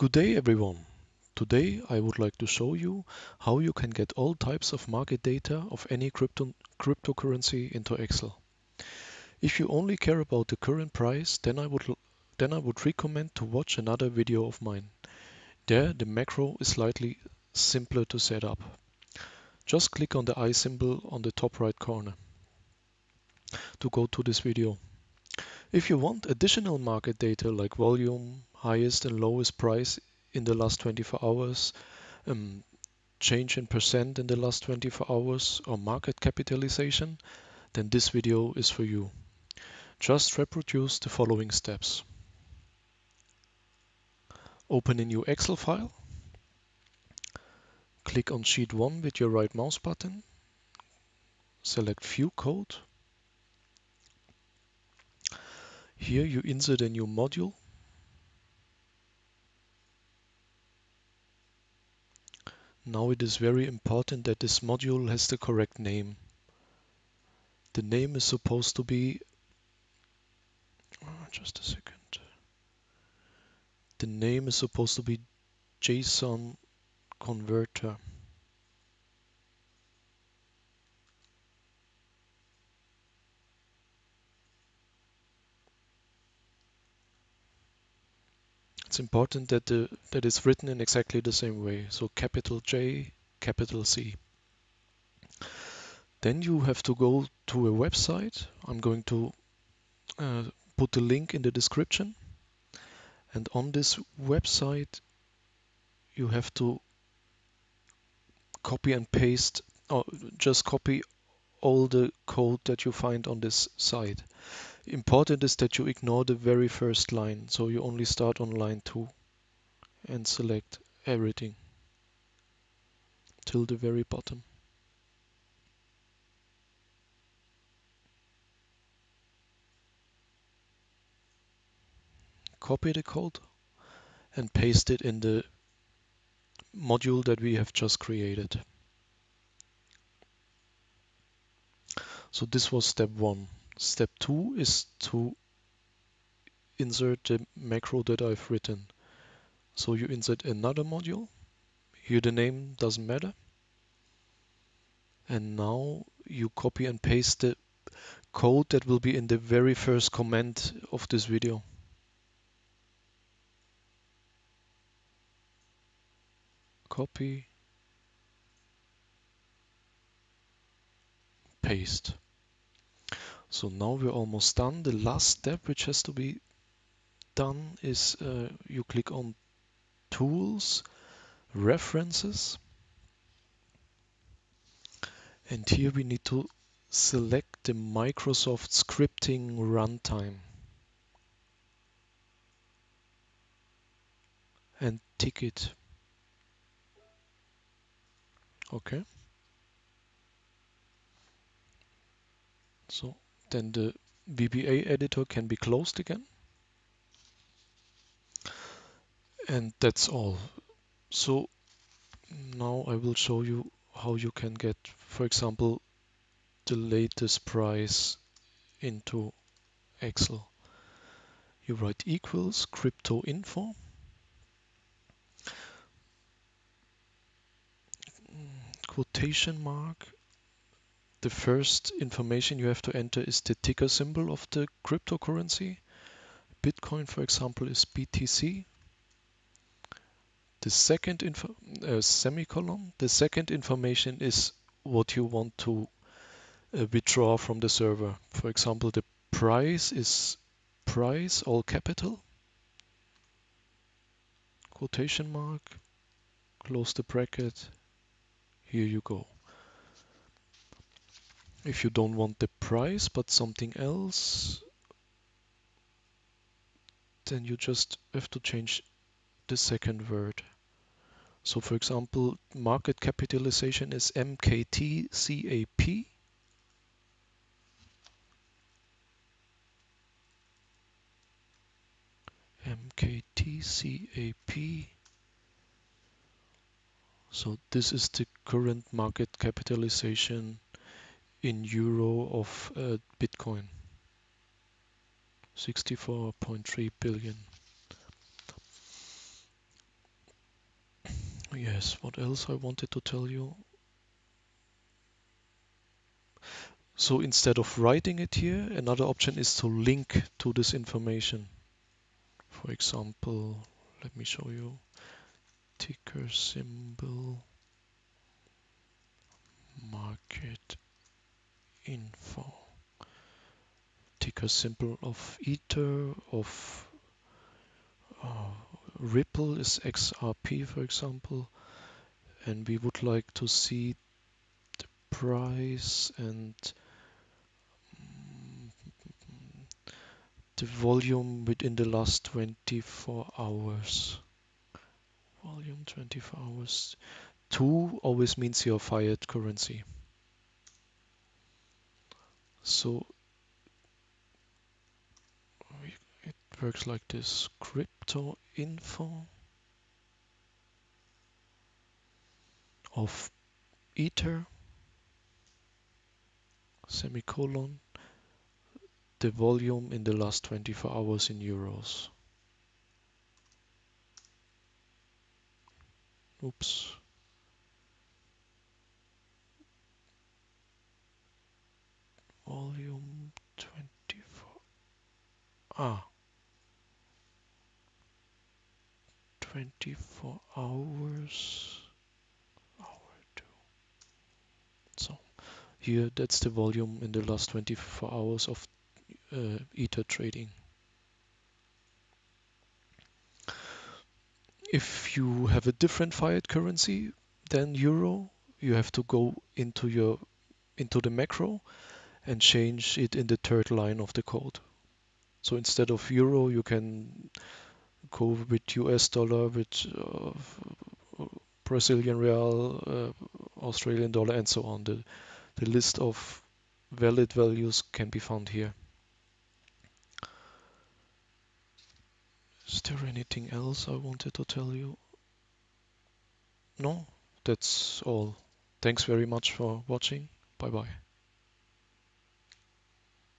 Good day everyone. Today I would like to show you how you can get all types of market data of any crypto cryptocurrency into Excel. If you only care about the current price, then I would then I would recommend to watch another video of mine. There the macro is slightly simpler to set up. Just click on the eye symbol on the top right corner to go to this video. If you want additional market data like volume, highest and lowest price in the last 24 hours, um, change in percent in the last 24 hours or market capitalization, then this video is for you. Just reproduce the following steps. Open a new Excel file. Click on sheet 1 with your right mouse button. Select View Code. Here you insert a new module Now it is very important that this module has the correct name. The name is supposed to be, oh, just a second. The name is supposed to be JSON converter. It's important that the that is written in exactly the same way. So capital J, capital C. Then you have to go to a website. I'm going to uh, put the link in the description. And on this website, you have to copy and paste, or just copy all the code that you find on this site. Important is that you ignore the very first line, so you only start on line 2 and select everything till the very bottom. Copy the code and paste it in the module that we have just created. So this was step one. Step two is to insert the macro that I've written. So you insert another module. Here the name doesn't matter. And now you copy and paste the code that will be in the very first comment of this video. Copy, paste. So now we're almost done. The last step which has to be done is uh, you click on Tools, References. And here we need to select the Microsoft Scripting Runtime. And tick it. Okay. So then the VBA editor can be closed again. And that's all. So now I will show you how you can get, for example, the latest price into Excel. You write equals crypto info. Mm, quotation mark the first information you have to enter is the ticker symbol of the cryptocurrency. Bitcoin, for example, is BTC. The second info, uh, semicolon, the second information is what you want to uh, withdraw from the server. For example, the price is price, all capital, quotation mark, close the bracket, here you go. If you don't want the price but something else, then you just have to change the second word. So for example, market capitalization is MKTCAP. MKTCAP. So this is the current market capitalization in euro of uh, Bitcoin. 64.3 billion. yes, what else I wanted to tell you? So instead of writing it here, another option is to link to this information. For example, let me show you ticker symbol market info ticker symbol of ether of uh, ripple is xrp for example and we would like to see the price and the volume within the last 24 hours. Volume 24 hours. 2 always means your fiat currency. So it works like this. Crypto info of Ether semicolon the volume in the last 24 hours in euros. Oops. Volume 24. Ah. 24 hours. Hour two. So here that's the volume in the last 24 hours of uh, Ether trading. If you have a different fiat currency than euro, you have to go into your into the macro and change it in the third line of the code. So instead of euro, you can go with US dollar, with uh, Brazilian real, uh, Australian dollar, and so on. The, the list of valid values can be found here. Is there anything else I wanted to tell you? No, that's all. Thanks very much for watching. Bye bye.